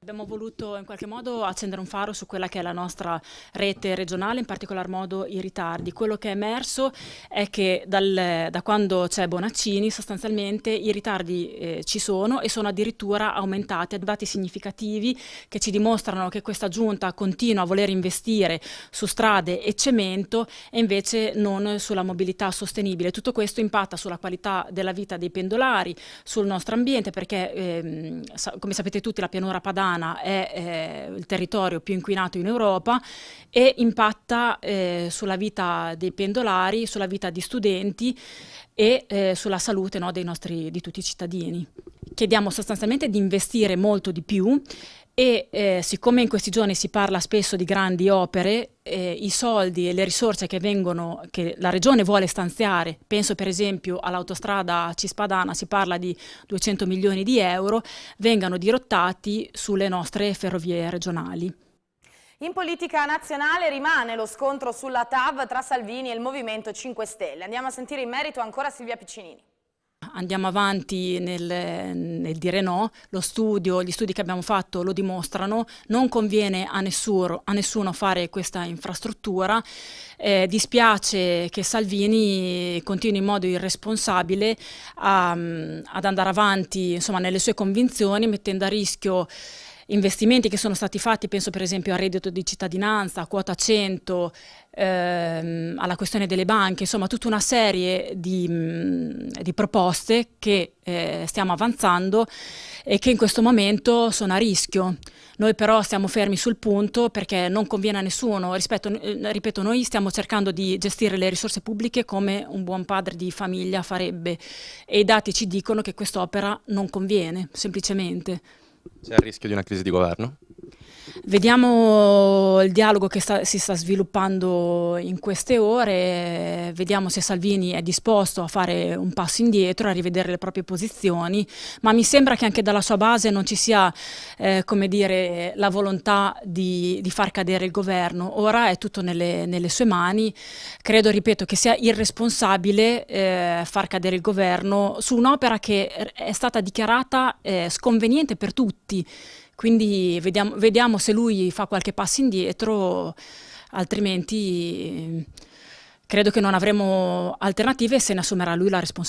Abbiamo voluto in qualche modo accendere un faro su quella che è la nostra rete regionale, in particolar modo i ritardi. Quello che è emerso è che dal, da quando c'è Bonaccini sostanzialmente i ritardi eh, ci sono e sono addirittura aumentati, dati significativi che ci dimostrano che questa giunta continua a voler investire su strade e cemento e invece non sulla mobilità sostenibile. Tutto questo impatta sulla qualità della vita dei pendolari, sul nostro ambiente perché ehm, come sapete tutti la pianura padana Toscana è eh, il territorio più inquinato in Europa e impatta eh, sulla vita dei pendolari, sulla vita di studenti e eh, sulla salute no, nostri, di tutti i cittadini. Chiediamo sostanzialmente di investire molto di più e eh, siccome in questi giorni si parla spesso di grandi opere, eh, i soldi e le risorse che, vengono, che la Regione vuole stanziare, penso per esempio all'autostrada Cispadana, si parla di 200 milioni di euro, vengano dirottati sulle nostre ferrovie regionali. In politica nazionale rimane lo scontro sulla TAV tra Salvini e il Movimento 5 Stelle. Andiamo a sentire in merito ancora Silvia Piccinini andiamo avanti nel, nel, dire no, lo studio, gli studi che abbiamo fatto lo dimostrano, non conviene a nessuno, a nessuno fare questa infrastruttura, eh, dispiace che Salvini continui in modo irresponsabile a, ad andare avanti insomma, nelle sue convinzioni mettendo a rischio investimenti che sono stati fatti, penso per esempio al reddito di cittadinanza, a quota 100, ehm, alla questione delle banche, insomma tutta una serie di, mh, di proposte che eh, stiamo avanzando e che in questo momento sono a rischio. Noi però stiamo fermi sul punto perché non conviene a nessuno, Rispetto, eh, ripeto, noi stiamo cercando di gestire le risorse pubbliche come un buon padre di famiglia farebbe e i dati ci dicono che quest'opera non conviene, semplicemente. C'è il rischio di una crisi di governo? Vediamo il dialogo che sta, si sta sviluppando in queste ore, vediamo se Salvini è disposto a fare un passo indietro, a rivedere le proprie posizioni, ma mi sembra che anche dalla sua base non ci sia eh, dire, la volontà di, di, far cadere il governo. Ora è tutto nelle, nelle sue mani, credo, ripeto, che sia irresponsabile eh, far cadere il governo su un'opera che è stata dichiarata eh, sconveniente per tutti. Quindi vediamo, vediamo se lui fa qualche passo indietro, altrimenti credo che non avremo alternative e se ne assumerà lui la responsabilità.